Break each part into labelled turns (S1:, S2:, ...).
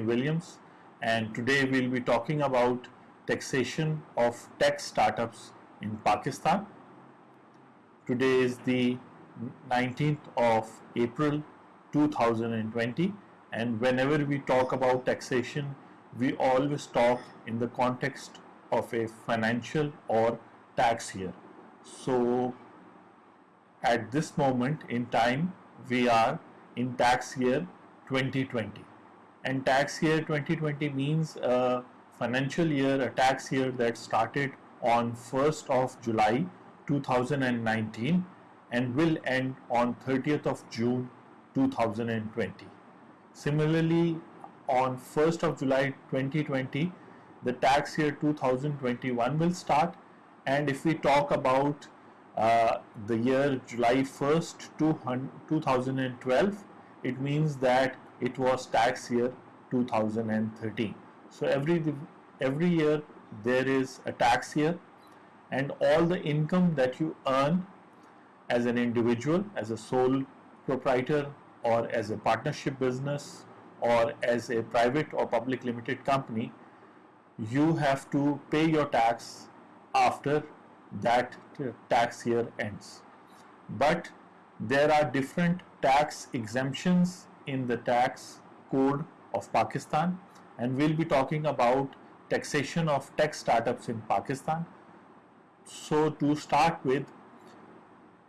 S1: Williams and today we'll be talking about taxation of tech startups in Pakistan. Today is the 19th of April 2020 and whenever we talk about taxation we always talk in the context of a financial or tax year. So at this moment in time we are in tax year 2020 and tax year 2020 means a financial year a tax year that started on 1st of July 2019 and will end on 30th of June 2020 similarly on 1st of July 2020 the tax year 2021 will start. And if we talk about uh, the year July 1st 2012 it means that it was tax year 2013 so every every year there is a tax year and all the income that you earn as an individual as a sole proprietor or as a partnership business or as a private or public limited company you have to pay your tax after that tax year ends. But there are different tax exemptions in the tax code of Pakistan and we'll be talking about taxation of tech startups in Pakistan. So to start with,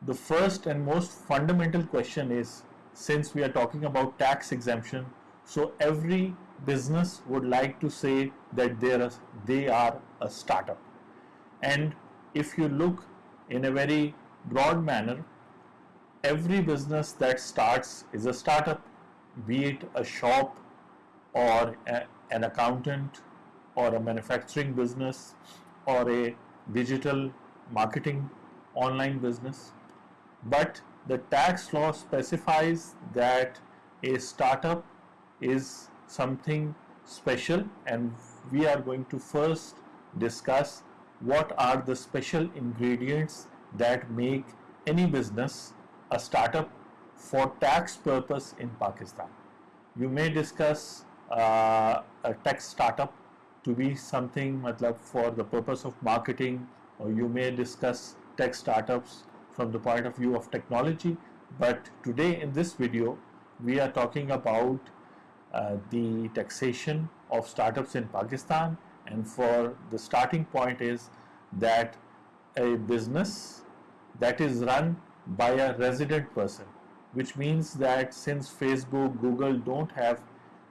S1: the first and most fundamental question is since we are talking about tax exemption, so every business would like to say that they are, they are a startup. And if you look in a very broad manner, every business that starts is a startup be it a shop or a, an accountant or a manufacturing business or a digital marketing online business. But the tax law specifies that a startup is something special and we are going to first discuss what are the special ingredients that make any business a startup for tax purpose in Pakistan. You may discuss uh, a tech startup to be something matlab, for the purpose of marketing or you may discuss tech startups from the point of view of technology but today in this video we are talking about uh, the taxation of startups in Pakistan and for the starting point is that a business that is run by a resident person which means that since Facebook, Google don't have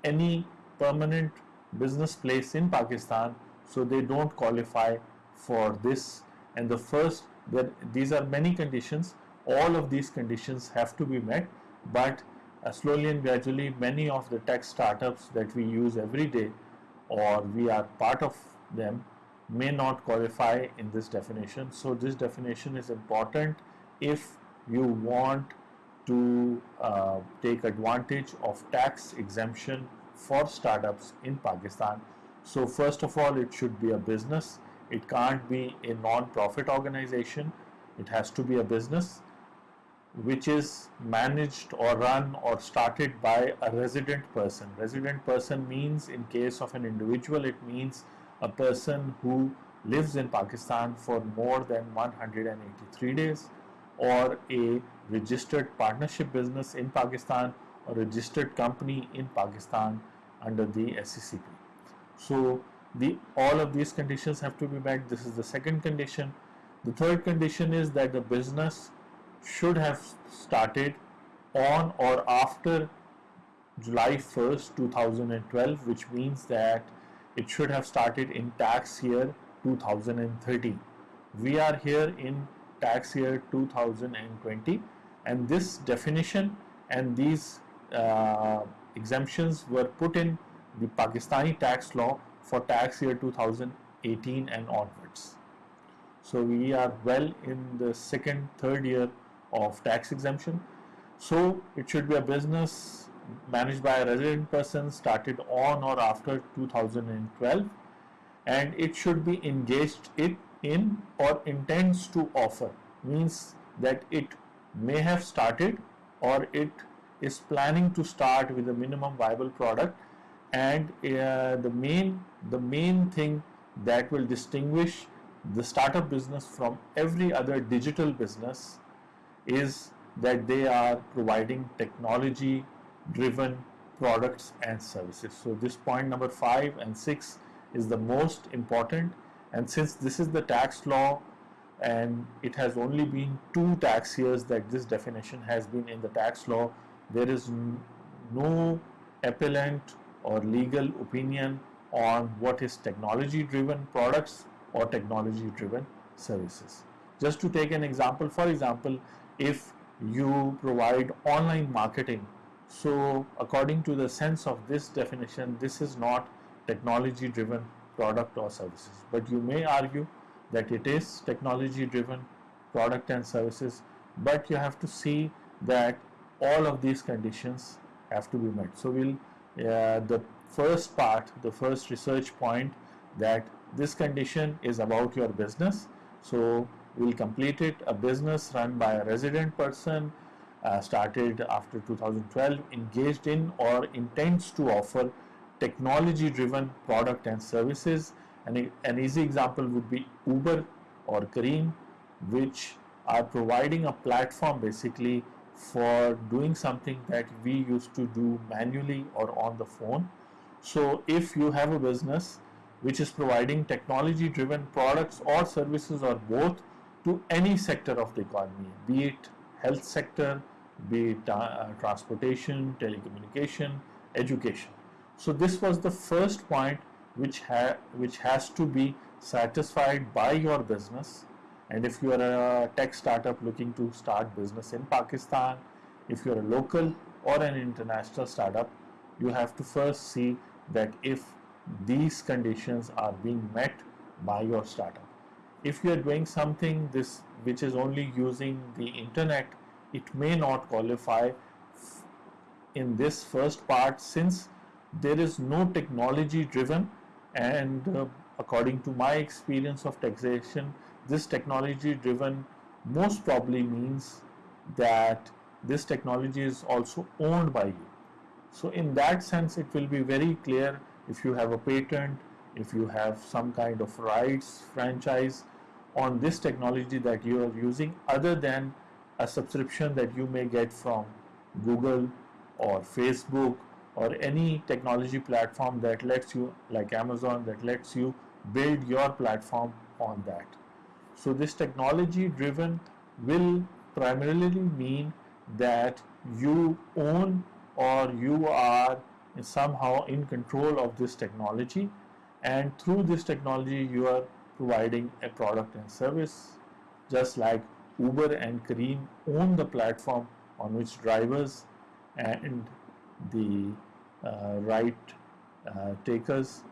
S1: any permanent business place in Pakistan, so they don't qualify for this. And the first, that these are many conditions, all of these conditions have to be met, but uh, slowly and gradually many of the tech startups that we use every day or we are part of them may not qualify in this definition. So this definition is important if you want to uh, take advantage of tax exemption for startups in Pakistan. So first of all, it should be a business. It can't be a non-profit organization. It has to be a business which is managed or run or started by a resident person. Resident person means in case of an individual, it means a person who lives in Pakistan for more than 183 days or a registered partnership business in Pakistan or registered company in Pakistan under the SECP. So the all of these conditions have to be met. This is the second condition. The third condition is that the business should have started on or after July 1st 2012 which means that it should have started in tax year 2013. We are here in tax year 2020 and this definition and these uh, exemptions were put in the Pakistani tax law for tax year 2018 and onwards. So we are well in the second, third year of tax exemption. So it should be a business managed by a resident person started on or after 2012 and it should be engaged in or intends to offer means that it may have started or it is planning to start with a minimum viable product and uh, the main the main thing that will distinguish the startup business from every other digital business is that they are providing technology driven products and services. So this point number 5 and 6 is the most important and since this is the tax law and it has only been two tax years that this definition has been in the tax law there is no appellant or legal opinion on what is technology driven products or technology driven services. Just to take an example, for example, if you provide online marketing, so according to the sense of this definition, this is not technology driven product or services. But you may argue that it is technology driven product and services, but you have to see that all of these conditions have to be met. So we'll uh, the first part, the first research point that this condition is about your business. So we'll complete it a business run by a resident person uh, started after 2012 engaged in or intends to offer technology driven product and services and an easy example would be Uber or Careem which are providing a platform basically for doing something that we used to do manually or on the phone. So if you have a business which is providing technology driven products or services or both to any sector of the economy, be it health sector, be it uh, transportation, telecommunication, education. So this was the first point which, ha which has to be satisfied by your business and if you are a tech startup looking to start business in Pakistan, if you are a local or an international startup, you have to first see that if these conditions are being met by your startup. If you are doing something this which is only using the internet, it may not qualify in this first part since there is no technology driven and uh, according to my experience of taxation this technology driven most probably means that this technology is also owned by you. So in that sense it will be very clear if you have a patent, if you have some kind of rights, franchise on this technology that you are using other than a subscription that you may get from Google or Facebook or any technology platform that lets you like Amazon that lets you build your platform on that. So this technology driven will primarily mean that you own or you are somehow in control of this technology and through this technology you are providing a product and service just like Uber and Careem own the platform on which drivers and the uh, right uh, takers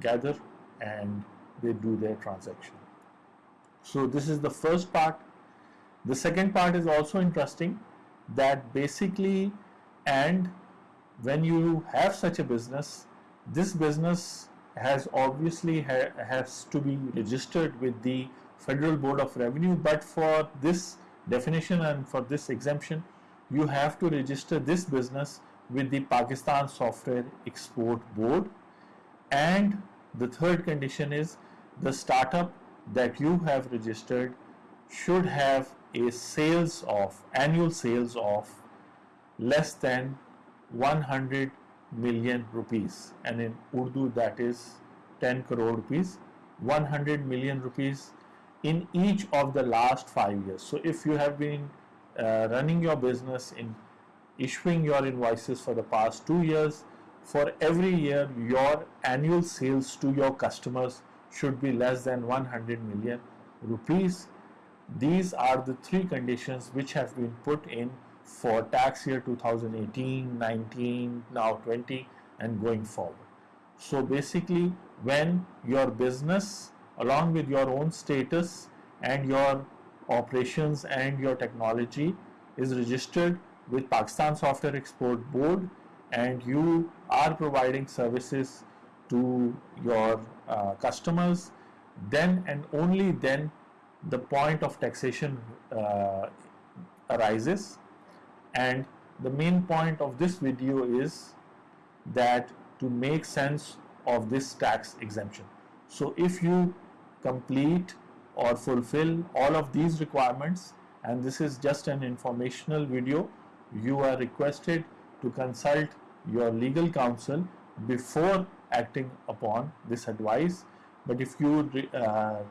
S1: gather and they do their transaction. So this is the first part. The second part is also interesting that basically and when you have such a business, this business has obviously ha has to be registered with the Federal Board of Revenue but for this definition and for this exemption you have to register this business with the Pakistan Software Export Board. And the third condition is the startup that you have registered should have a sales of annual sales of less than 100 million rupees. And in Urdu that is 10 crore rupees 100 million rupees in each of the last five years. So if you have been uh, running your business in issuing your invoices for the past two years for every year your annual sales to your customers should be less than 100 million rupees. These are the three conditions which have been put in for tax year 2018, 19, now 20 and going forward. So basically when your business along with your own status and your operations and your technology is registered with Pakistan Software Export Board and you are providing services to your uh, customers then and only then the point of taxation uh, arises and the main point of this video is that to make sense of this tax exemption. So if you complete or fulfill all of these requirements. And this is just an informational video, you are requested to consult your legal counsel before acting upon this advice. But if you uh,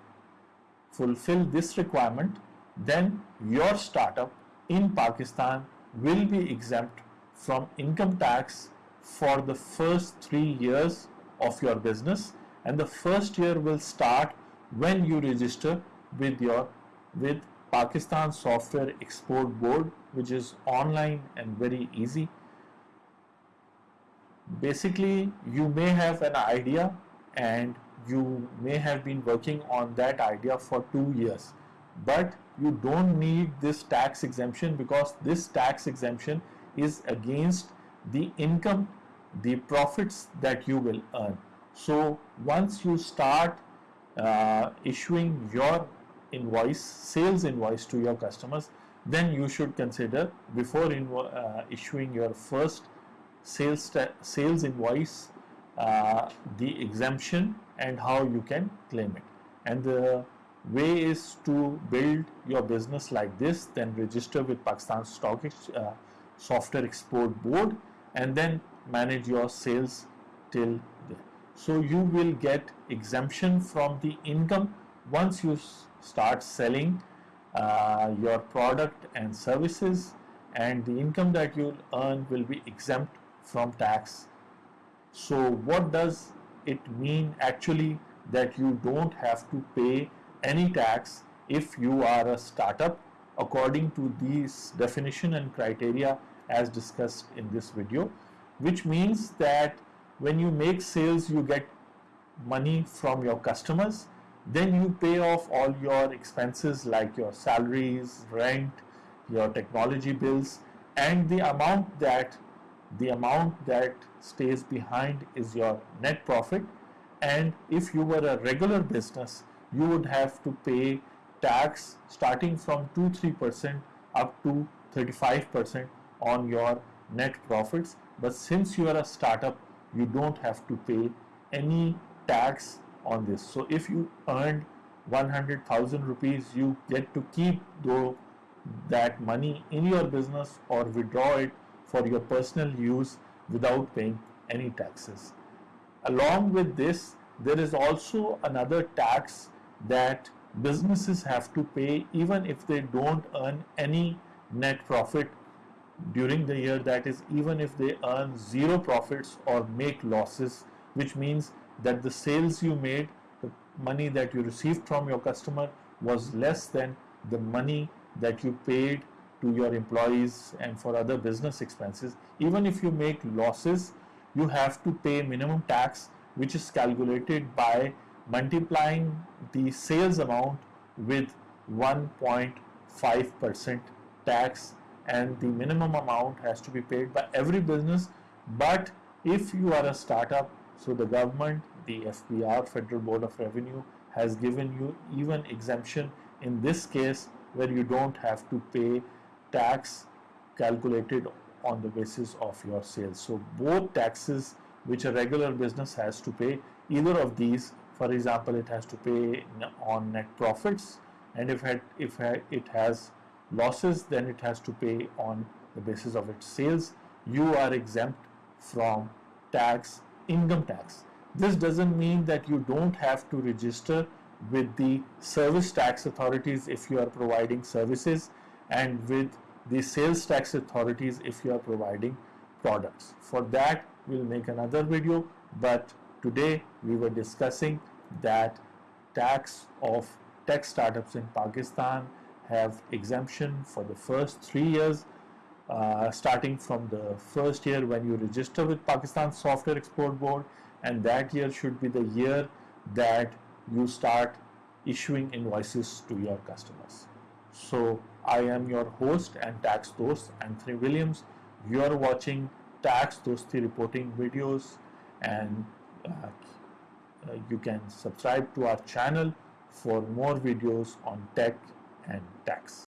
S1: fulfill this requirement, then your startup in Pakistan will be exempt from income tax for the first three years of your business. And the first year will start when you register with your with Pakistan Software Export Board which is online and very easy. Basically you may have an idea and you may have been working on that idea for two years but you don't need this tax exemption because this tax exemption is against the income the profits that you will earn. So once you start uh, issuing your invoice sales invoice to your customers then you should consider before uh, issuing your first sales sales invoice uh, the exemption and how you can claim it and the way is to build your business like this then register with Pakistan Stock uh, Software Export Board and then manage your sales till. So you will get exemption from the income once you start selling uh, your product and services and the income that you earn will be exempt from tax. So what does it mean actually that you don't have to pay any tax if you are a startup according to these definition and criteria as discussed in this video which means that when you make sales you get money from your customers. Then you pay off all your expenses like your salaries rent your technology bills. And the amount that the amount that stays behind is your net profit. And if you were a regular business you would have to pay tax starting from 2-3% up to 35% on your net profits. But since you are a startup you don't have to pay any tax on this so if you earned 100,000 rupees you get to keep though that money in your business or withdraw it for your personal use without paying any taxes. Along with this, there is also another tax that businesses have to pay even if they don't earn any net profit during the year that is even if they earn zero profits or make losses which means that the sales you made the money that you received from your customer was less than the money that you paid to your employees and for other business expenses. Even if you make losses you have to pay minimum tax which is calculated by multiplying the sales amount with 1.5 percent tax and the minimum amount has to be paid by every business but if you are a startup so the government the FBR Federal Board of Revenue has given you even exemption in this case where you don't have to pay tax calculated on the basis of your sales. So both taxes which a regular business has to pay, either of these, for example, it has to pay on net profits and if it, if it has losses then it has to pay on the basis of its sales. You are exempt from tax, income tax. This doesn't mean that you don't have to register with the service tax authorities if you are providing services and with the sales tax authorities if you are providing products. For that we'll make another video but today we were discussing that tax of tech startups in Pakistan have exemption for the first three years uh, starting from the first year when you register with Pakistan Software Export Board and that year should be the year that you start issuing invoices to your customers. So I am your host and tax dost Anthony Williams. You are watching tax dosti reporting videos and uh, uh, you can subscribe to our channel for more videos on tech and tax.